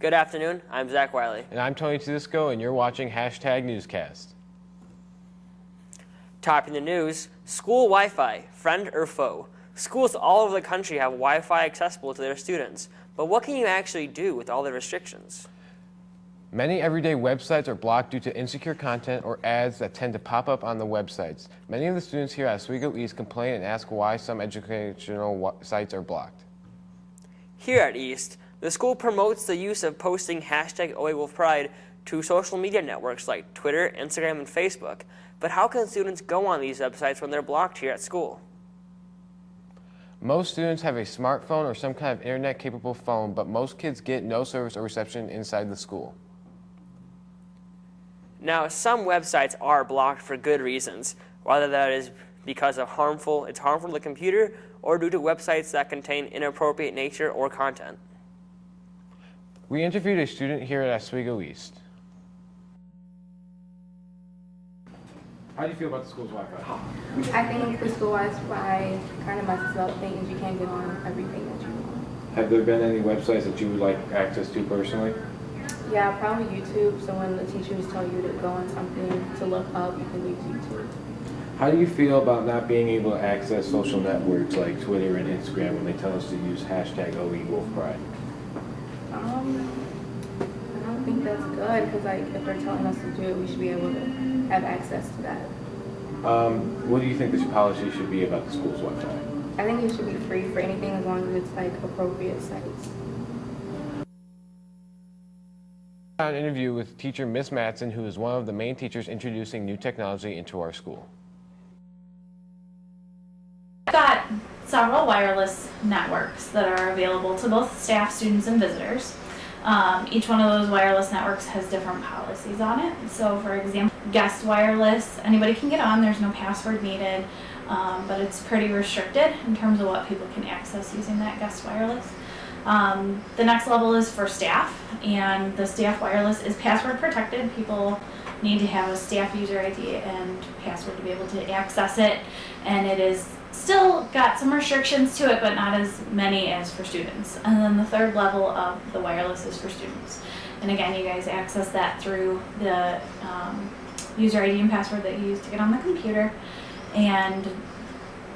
Good afternoon, I'm Zach Wiley. And I'm Tony Tedisco, and you're watching Hashtag Newscast. Topping the news, school Wi-Fi, friend or foe. Schools all over the country have Wi-Fi accessible to their students, but what can you actually do with all the restrictions? Many everyday websites are blocked due to insecure content or ads that tend to pop up on the websites. Many of the students here at Oswego East complain and ask why some educational sites are blocked. Here at East, the school promotes the use of posting hashtag OEWolfPride to social media networks like Twitter, Instagram, and Facebook. But how can students go on these websites when they're blocked here at school? Most students have a smartphone or some kind of internet-capable phone, but most kids get no service or reception inside the school. Now, some websites are blocked for good reasons, whether that is because of harmful, it's harmful to the computer, or due to websites that contain inappropriate nature or content. We interviewed a student here at Oswego East. How do you feel about the school's Wi-Fi? I think the school Wi-Fi kind of messes up things. You can't get on everything that you want. Have there been any websites that you would like access to personally? Yeah, probably YouTube. So when the teachers tell you to go on something to look up, you can use YouTube. How do you feel about not being able to access social networks like Twitter and Instagram when they tell us to use hashtag OEWolfPride? Um, I don't think that's good because like if they're telling us to do it, we should be able to have access to that. Um, what do you think this policy should be about the school's Wi-Fi? I think it should be free for anything as long as it's like appropriate sites. An interview with teacher Miss Matson, who is one of the main teachers introducing new technology into our school. I've got several wireless networks that are available to both staff, students, and visitors. Um, each one of those wireless networks has different policies on it. So for example, guest wireless, anybody can get on, there's no password needed, um, but it's pretty restricted in terms of what people can access using that guest wireless. Um, the next level is for staff, and the staff wireless is password protected. People need to have a staff user ID and password to be able to access it, and it is still got some restrictions to it, but not as many as for students. And then the third level of the wireless is for students. And again, you guys access that through the um, user ID and password that you use to get on the computer. And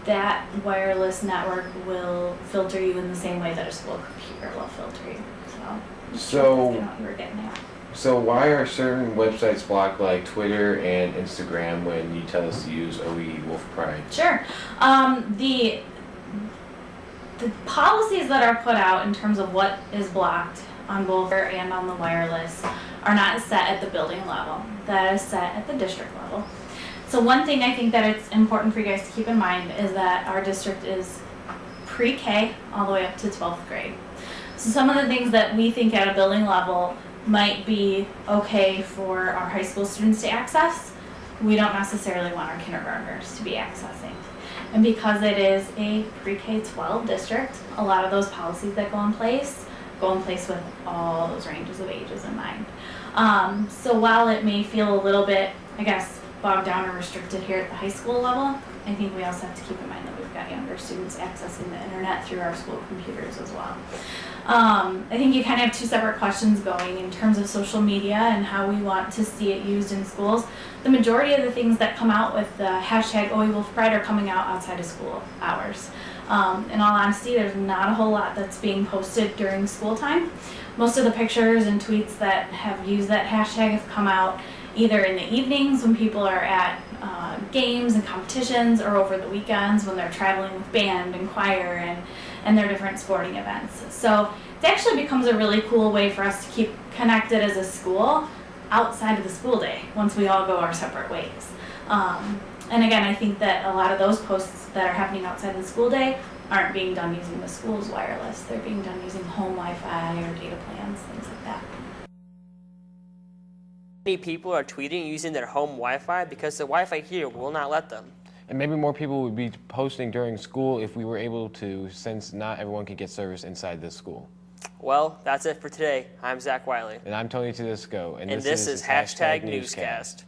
that wireless network will filter you in the same way that a school computer will filter you. So, So- you know what you were getting at. So why are certain websites blocked like Twitter and Instagram when you tell us to use OE Wolf Pride? Sure. Um, the the policies that are put out in terms of what is blocked on both and on the wireless are not set at the building level. That is set at the district level. So one thing I think that it's important for you guys to keep in mind is that our district is pre-K all the way up to 12th grade. So some of the things that we think at a building level might be okay for our high school students to access, we don't necessarily want our kindergartners to be accessing. And because it is a pre-K-12 district, a lot of those policies that go in place go in place with all those ranges of ages in mind. Um, so while it may feel a little bit, I guess, bogged down or restricted here at the high school level, I think we also have to keep in mind that we've got younger students accessing the internet through our school computers as well. Um, I think you kind of have two separate questions going in terms of social media and how we want to see it used in schools. The majority of the things that come out with the hashtag OEWolfPride are coming out outside of school hours. Um, in all honesty, there's not a whole lot that's being posted during school time. Most of the pictures and tweets that have used that hashtag have come out either in the evenings when people are at uh, games and competitions or over the weekends when they're traveling with band and choir and, and their different sporting events. So it actually becomes a really cool way for us to keep connected as a school outside of the school day once we all go our separate ways. Um, and again, I think that a lot of those posts that are happening outside the school day aren't being done using the school's wireless. They're being done using home Wi-Fi or data plans, things like that. Many people are tweeting using their home Wi-Fi because the Wi-Fi here will not let them. And maybe more people would be posting during school if we were able to, since not everyone could get service inside this school. Well, that's it for today. I'm Zach Wiley. And I'm Tony Tedisco. And, this, is hashtag Newscast.